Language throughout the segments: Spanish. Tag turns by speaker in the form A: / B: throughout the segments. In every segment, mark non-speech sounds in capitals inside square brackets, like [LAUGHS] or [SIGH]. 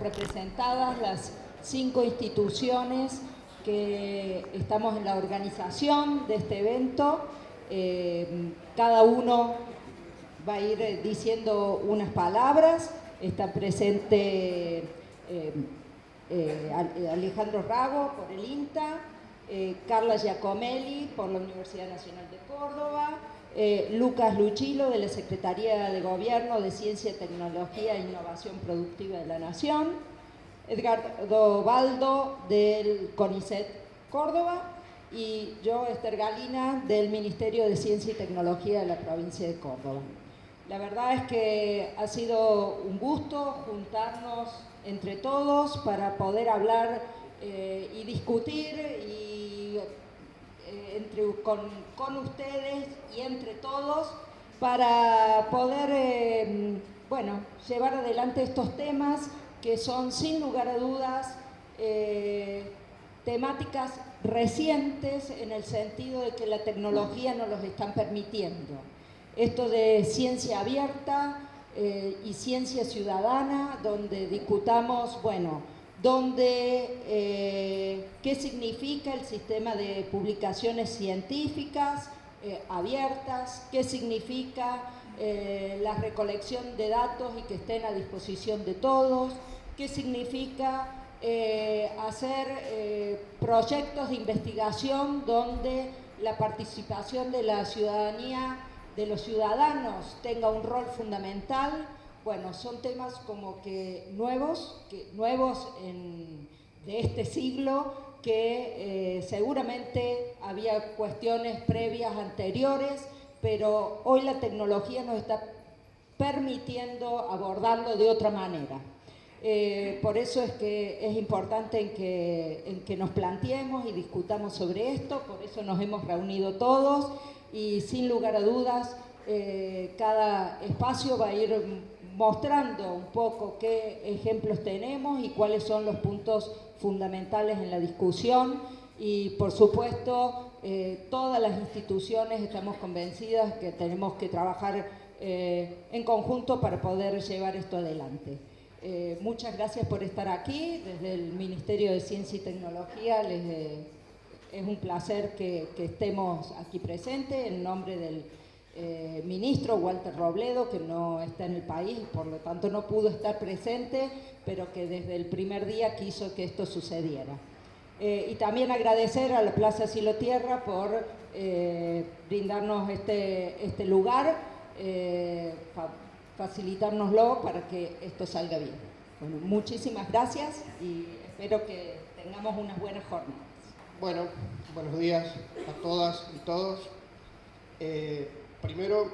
A: representadas las cinco instituciones que estamos en la organización de este evento. Eh, cada uno va a ir eh, diciendo unas palabras. Está presente eh, Alejandro Rago por el INTA, Carla Giacomelli por la Universidad Nacional de Córdoba, eh, Lucas Luchilo de la Secretaría de Gobierno de Ciencia, Tecnología e Innovación Productiva de la Nación, Edgardo Baldo del CONICET Córdoba y yo, Esther Galina, del Ministerio de Ciencia y Tecnología de la provincia de Córdoba. La verdad es que ha sido un gusto juntarnos entre todos para poder hablar eh, y discutir y entre, con, ustedes y entre todos para poder eh, bueno, llevar adelante estos temas que son sin lugar a dudas eh, temáticas recientes en el sentido de que la tecnología nos los están permitiendo. Esto de ciencia abierta eh, y ciencia ciudadana, donde discutamos, bueno, donde eh, qué significa el sistema de publicaciones científicas eh, abiertas, qué significa eh, la recolección de datos y que estén a disposición de todos, qué significa hacer proyectos de investigación donde la participación de la ciudadanía, de los ciudadanos, tenga un rol fundamental, bueno, son temas como que nuevos, que, nuevos de este siglo, que eh, seguramente había cuestiones previas anteriores, pero hoy la tecnología nos está permitiendo abordarlo de otra manera. Eh, por eso es que es importante en que, en que nos planteemos y discutamos sobre esto, por eso nos hemos reunido todos y sin lugar a dudas eh, cada espacio va a ir mostrando un poco qué ejemplos tenemos y cuáles son los puntos fundamentales en la discusión y por supuesto eh, todas las instituciones estamos convencidas que tenemos que trabajar eh, en conjunto para poder llevar esto adelante. Eh, muchas gracias por estar aquí, desde el Ministerio de Ciencia y Tecnología es un placer que, que estemos aquí presentes en nombre del eh, ministro Walter Robledo, que no está en el país, por lo tanto no pudo estar presente, pero que desde el primer día quiso que esto sucediera. Eh, y también agradecer a la Plaza Silo Tierra por eh, brindarnos este, este lugar, facilitárnoslo para que esto salga bien. Bueno, muchísimas gracias y espero que tengamos unas buenas jornadas.
B: Bueno, buenos días a todas y todos primero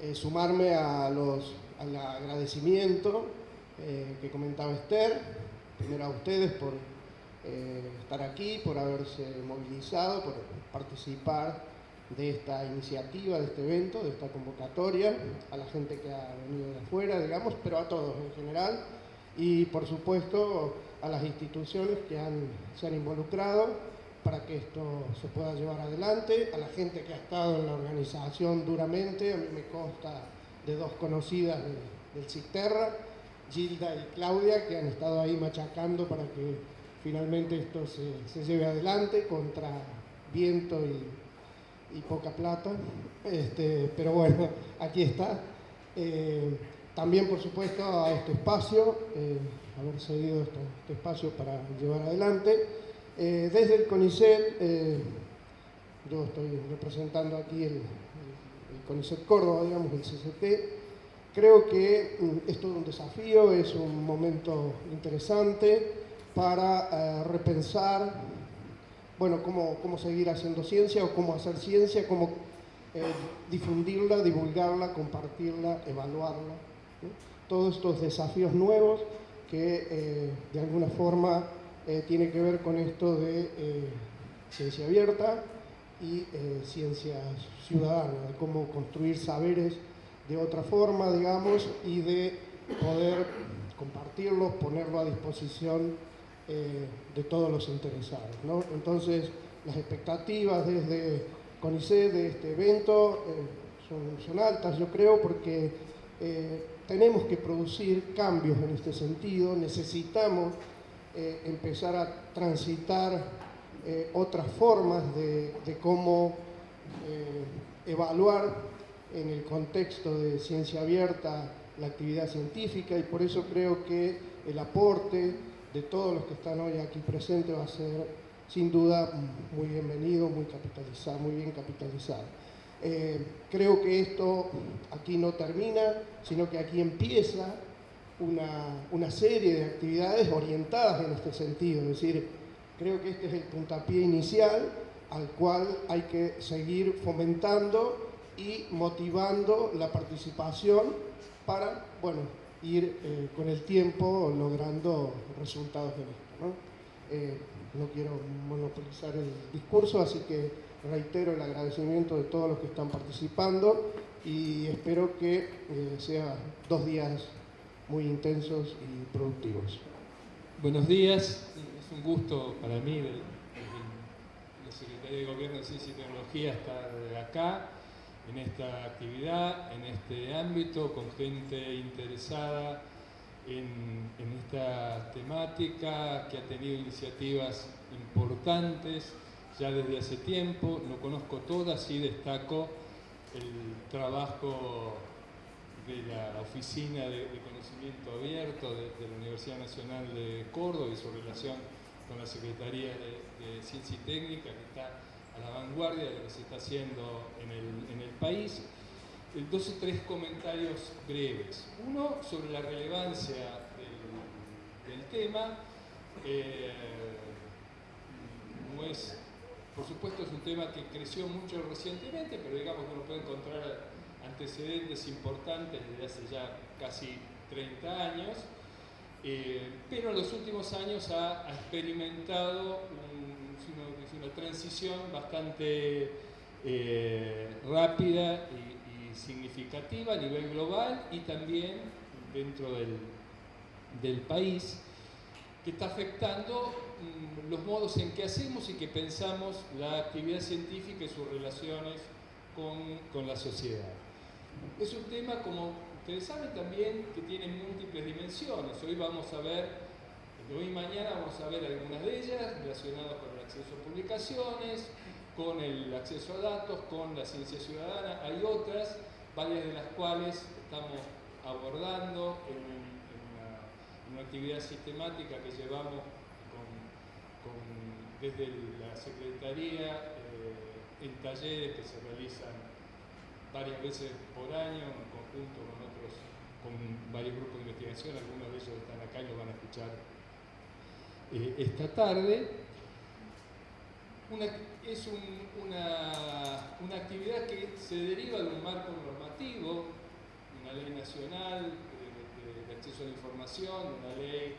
B: eh, sumarme a los, al agradecimiento eh, que comentaba Esther, primero a ustedes por eh, estar aquí, por haberse movilizado, por participar de esta iniciativa, de este evento, de esta convocatoria, a la gente que ha venido de afuera, digamos, pero a todos en general, y por supuesto a las instituciones que se han involucrado para que esto se pueda llevar adelante, a la gente que ha estado en la organización duramente, a mí me consta de dos conocidas del Cisterra, Gilda y Claudia, que han estado ahí machacando para que finalmente esto se, lleve adelante contra viento y, poca plata, este, pero bueno, [LAUGHS] aquí está. Eh, también, por supuesto, a este espacio, eh, haber cedido este espacio para llevar adelante. Eh, desde el CONICET, eh, yo estoy representando aquí el, CONICET Córdoba, digamos, el CCT, creo que mm, es todo un desafío, es un momento interesante para eh, repensar, bueno, cómo, cómo, seguir haciendo ciencia o cómo hacer ciencia, cómo difundirla, divulgarla, compartirla, evaluarla. Todos estos desafíos nuevos que de alguna forma eh, tiene que ver con esto de eh, ciencia abierta y eh, ciencia ciudadana, de cómo construir saberes de otra forma, digamos, y de poder compartirlos, ponerlo a disposición de todos los interesados. Entonces, las expectativas desde CONICET de este evento son, son, altas, yo creo, porque tenemos que producir cambios en este sentido, necesitamos eh, empezar a transitar eh, otras formas de, cómo evaluar en el contexto de ciencia abierta la actividad científica y por eso creo que el aporte de todos los que están hoy aquí presentes va a ser sin duda muy bienvenido, muy capitalizado, muy bien capitalizado. Eh, creo que esto aquí no termina, sino que aquí empieza una, serie de actividades orientadas en este sentido. Es decir, creo que este es el puntapié inicial al cual hay que seguir fomentando y motivando la participación para, bueno, ir eh, con el tiempo logrando resultados de esto. ¿no? Eh, no quiero monopolizar el discurso, así que reitero el agradecimiento de todos los que están participando y espero que eh, sean dos días muy intensos y productivos.
C: Buenos días, es un gusto para mí, la Secretaría de Gobierno de Ciencia y Tecnología, estar acá en esta actividad, en este ámbito, con gente interesada en, en esta temática, que ha tenido iniciativas importantes ya desde hace tiempo, no conozco todas, sí destaco el trabajo de la Oficina de, Conocimiento Abierto de, la Universidad Nacional de Córdoba y su relación con la Secretaría de, Ciencia y Técnica, que está a la vanguardia de lo que se está haciendo en el, en el país. O tres comentarios breves. Uno sobre la relevancia del, del tema. Eh, no es por supuesto es un tema que creció mucho recientemente, pero digamos que uno puede encontrar antecedentes importantes desde hace ya casi 30 años, eh, pero en los últimos años ha, experimentado una, transición bastante eh, rápida y, significativa a nivel global y también dentro del, país que está afectando mm, los modos en que hacemos y que pensamos la actividad científica y sus relaciones con, con la sociedad. Es un tema, como ustedes saben, también que tiene múltiples dimensiones. Hoy vamos a ver, hoy y mañana vamos a ver algunas de ellas relacionadas con el acceso a publicaciones, con el acceso a datos, con la ciencia ciudadana. Hay otras, varias de las cuales estamos abordando en una actividad sistemática que llevamos desde la Secretaría eh, en talleres que se realizan varias veces por año en conjunto con otros, con varios grupos de investigación, algunos de ellos están acá y lo van a escuchar eh, esta tarde. es una, una actividad que se deriva de un marco normativo, una ley nacional acceso a la información, una ley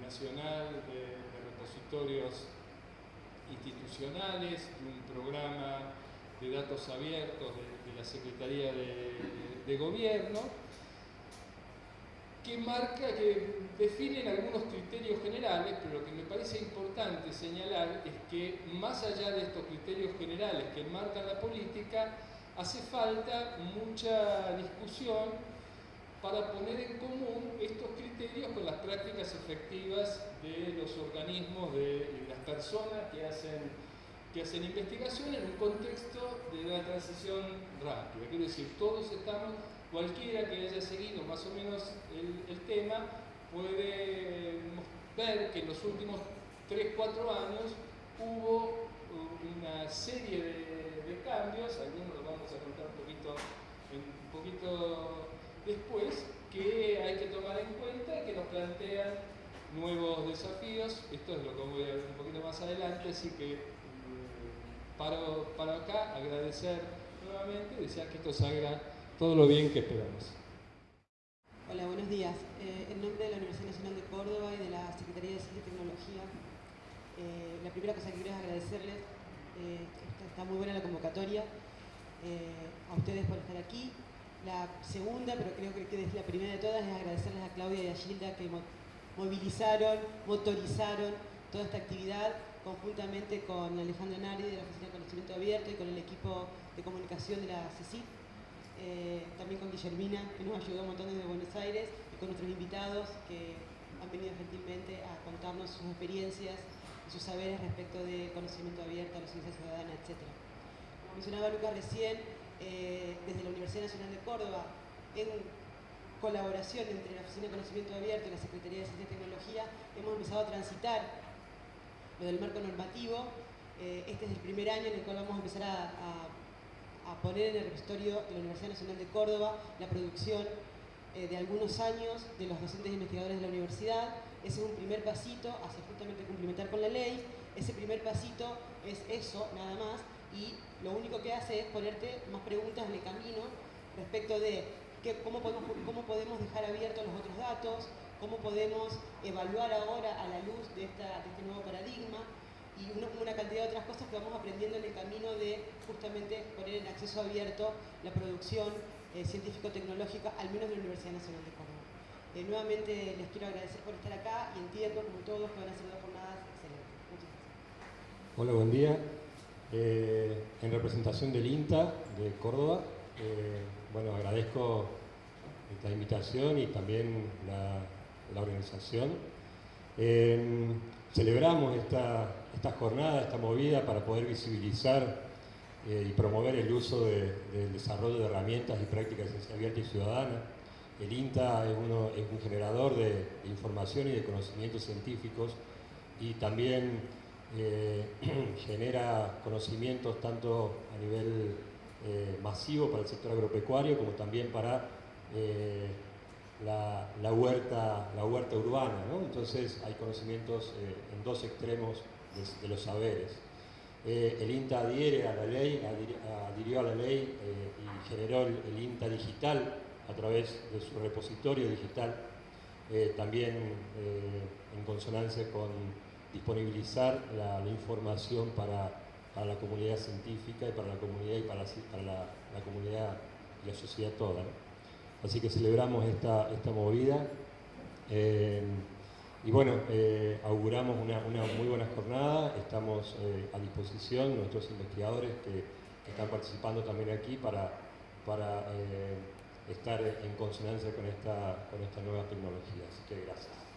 C: nacional de, repositorios institucionales, un programa de datos abiertos de, la Secretaría de, Gobierno, que marca, que definen algunos criterios generales, pero lo que me parece importante señalar es que más allá de estos criterios generales que marcan la política, hace falta mucha discusión para poner en común estos criterios con las prácticas efectivas de los organismos, de, las personas que hacen, que hacen investigación en un contexto de una transición rápida. Quiero decir, todos estamos, cualquiera que haya seguido más o menos el, tema, puede ver que en los últimos 3-4 años hubo una serie de, cambios, algunos los vamos a contar un poquito, un poquito después que hay que tomar en cuenta y que nos plantean nuevos desafíos. Esto es lo que voy a ver un poquito más adelante, así que paro, para acá, agradecer nuevamente y desear que esto salga todo lo bien que esperamos.
D: Hola, buenos días. Eh, en nombre de la Universidad Nacional de Córdoba y de la Secretaría de Ciencia y Tecnología, eh, la primera cosa que quiero es agradecerles, eh, está, muy buena la convocatoria, a ustedes por estar aquí, la segunda, pero creo que es la primera de todas, es agradecerles a Claudia y a Gilda que movilizaron, motorizaron toda esta actividad conjuntamente con Alejandro Nari de la Oficina de Conocimiento Abierto y con el equipo de comunicación de la CECIP. eh, también con Guillermina, que nos ayudó un montón desde Buenos Aires, y con nuestros invitados que han venido gentilmente a contarnos sus experiencias y sus saberes respecto de conocimiento abierto, la ciencia ciudadana, etc. Como mencionaba Lucas recién, eh, desde la Universidad Nacional de Córdoba, en colaboración entre la Oficina de Conocimiento Abierto y la Secretaría de Ciencia y Tecnología, hemos empezado a transitar del marco normativo. Eh, este es el primer año en el cual vamos a empezar a, poner en el repositorio de la Universidad Nacional de Córdoba la producción eh, de algunos años de los docentes e investigadores de la universidad. Ese es un primer pasito hacia justamente cumplimentar con la ley. Ese primer pasito es eso, nada más, y lo único que hace es ponerte más preguntas en el camino respecto de cómo, podemos, cómo podemos dejar abiertos los otros datos, cómo podemos evaluar ahora a la luz de, este nuevo paradigma cantidad de otras cosas que vamos aprendiendo en el camino de justamente poner en acceso abierto la producción eh, científico-tecnológica, al menos de la Universidad Nacional de Córdoba. Eh, nuevamente les quiero agradecer por estar acá y entiendo, como todos, que van a ser dos jornadas excelentes. Muchas gracias.
E: Hola, buen día. Eh, en representación del INTA de Córdoba, bueno, agradezco esta invitación y también la, organización. Celebramos esta, esta, jornada, esta movida para poder visibilizar eh, y promover el uso del desarrollo de herramientas y prácticas de ciencia abierta y ciudadana. El INTA es, uno, es un generador de, información y de conocimientos científicos y también eh, [CLEARS THROAT] genera conocimientos tanto a nivel eh, masivo para el sector agropecuario como también para eh, la, huerta, la huerta urbana. Entonces hay conocimientos eh, en dos extremos de, los saberes. el INTA adhiere a la ley, adhirió a la ley y generó el, INTA digital a través de su repositorio digital, también en consonancia con disponibilizar la información para para la comunidad científica y para la comunidad y para la, comunidad y la sociedad toda. Así que celebramos esta, esta movida eh, y bueno, eh, auguramos una, muy buena jornada, estamos eh, a disposición nuestros investigadores que, están participando también aquí para, para estar en consonancia con esta, con esta nueva tecnología. Así que gracias.